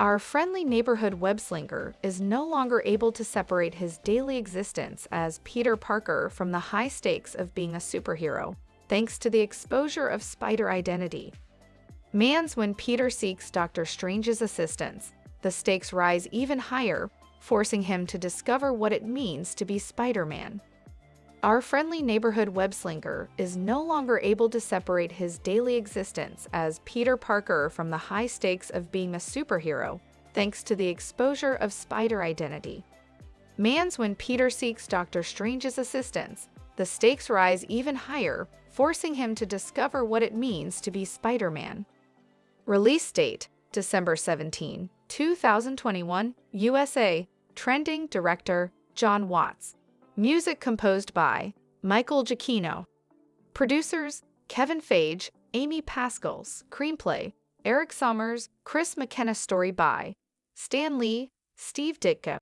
Our friendly neighborhood web-slinger is no longer able to separate his daily existence as Peter Parker from the high stakes of being a superhero, thanks to the exposure of spider identity. Mans when Peter seeks Doctor Strange's assistance, the stakes rise even higher, forcing him to discover what it means to be Spider-Man. Our friendly neighborhood web-slinger is no longer able to separate his daily existence as Peter Parker from the high stakes of being a superhero, thanks to the exposure of spider identity. Mans when Peter seeks Doctor Strange's assistance, the stakes rise even higher, forcing him to discover what it means to be Spider-Man. Release date, December 17, 2021, USA. Trending Director, Jon Watts. Music composed by Michael Giacchino. Producers Kevin Feige, Amy Pascal. Screenplay Erik Sommers, Chris McKenna. Story by Stan Lee, Steve Ditko.